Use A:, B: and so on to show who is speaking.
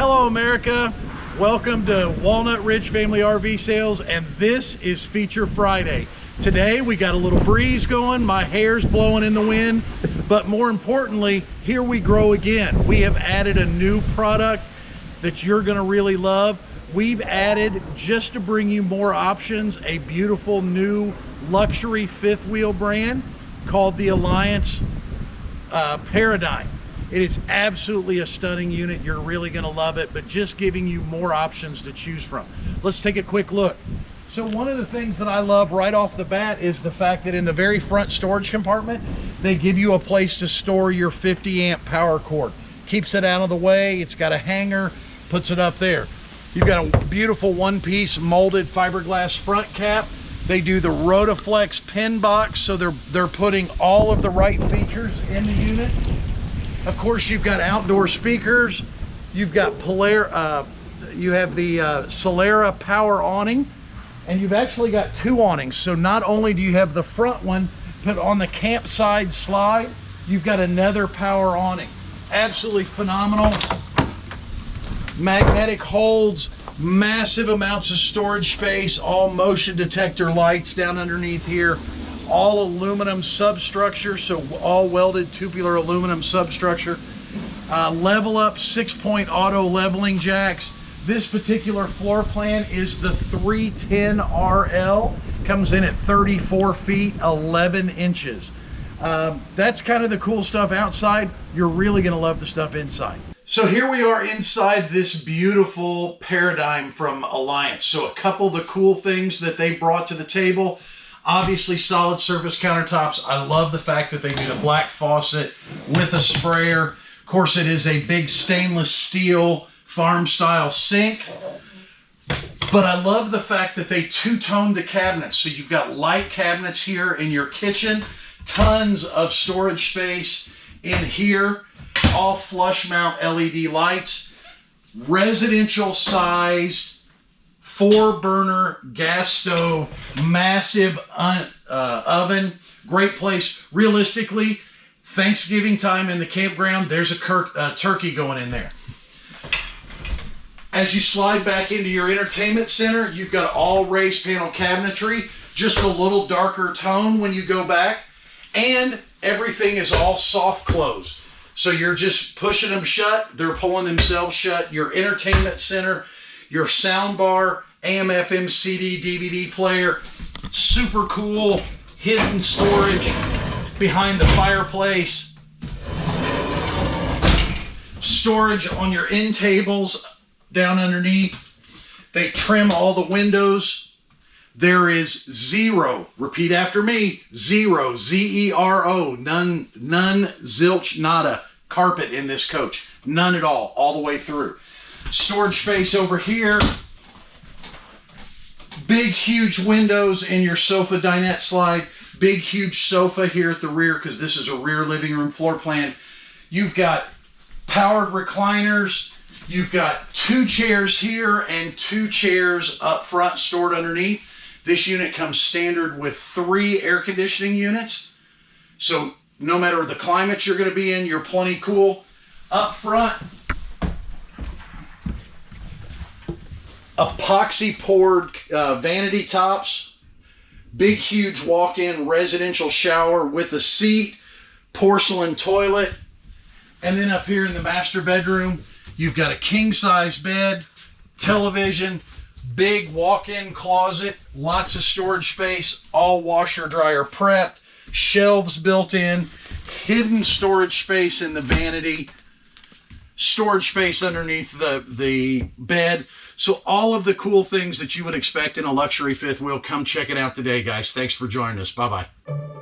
A: Hello, America. Welcome to Walnut Ridge Family RV Sales, and this is Feature Friday. Today, we got a little breeze going. My hair's blowing in the wind, but more importantly, here we grow again. We have added a new product that you're gonna really love. We've added, just to bring you more options, a beautiful new luxury fifth wheel brand called the Alliance uh, Paradigm. It is absolutely a stunning unit. You're really gonna love it, but just giving you more options to choose from. Let's take a quick look. So one of the things that I love right off the bat is the fact that in the very front storage compartment, they give you a place to store your 50 amp power cord. Keeps it out of the way. It's got a hanger, puts it up there. You've got a beautiful one piece molded fiberglass front cap. They do the Rotaflex pin box, so they're, they're putting all of the right features in the unit. Of course, you've got outdoor speakers. You've got Polar, uh, you have the uh, Solera power awning, and you've actually got two awnings. So not only do you have the front one, but on the campside slide, you've got another power awning. Absolutely phenomenal. Magnetic holds, massive amounts of storage space, all motion detector lights down underneath here all aluminum substructure, so all welded tubular aluminum substructure. Uh, level up six point auto leveling jacks. This particular floor plan is the 310RL, comes in at 34 feet, 11 inches. Um, that's kind of the cool stuff outside. You're really gonna love the stuff inside. So here we are inside this beautiful paradigm from Alliance. So a couple of the cool things that they brought to the table. Obviously solid surface countertops. I love the fact that they do the black faucet with a sprayer. Of course, it is a big stainless steel farm style sink. But I love the fact that they two-toned the cabinets. So you've got light cabinets here in your kitchen, tons of storage space in here, all flush mount LED lights, residential sized four burner gas stove, massive uh, oven, great place. Realistically, Thanksgiving time in the campground, there's a uh, turkey going in there. As you slide back into your entertainment center, you've got all raised panel cabinetry, just a little darker tone when you go back, and everything is all soft close. So you're just pushing them shut, they're pulling themselves shut. Your entertainment center, your sound bar, AM, FM, CD, DVD player, super cool hidden storage behind the fireplace, storage on your end tables down underneath. They trim all the windows. There is zero, repeat after me, zero, Z-E-R-O, none, none, zilch, nada, carpet in this coach. None at all, all the way through. Storage space over here Big, huge windows in your sofa dinette slide. Big, huge sofa here at the rear because this is a rear living room floor plan. You've got powered recliners. You've got two chairs here and two chairs up front stored underneath. This unit comes standard with three air conditioning units. So no matter the climate you're going to be in, you're plenty cool. Up front, epoxy poured uh, vanity tops, big huge walk-in residential shower with a seat, porcelain toilet, and then up here in the master bedroom, you've got a king size bed, television, big walk-in closet, lots of storage space, all washer dryer prepped, shelves built in, hidden storage space in the vanity, storage space underneath the, the bed. So all of the cool things that you would expect in a luxury fifth wheel, come check it out today, guys. Thanks for joining us. Bye-bye.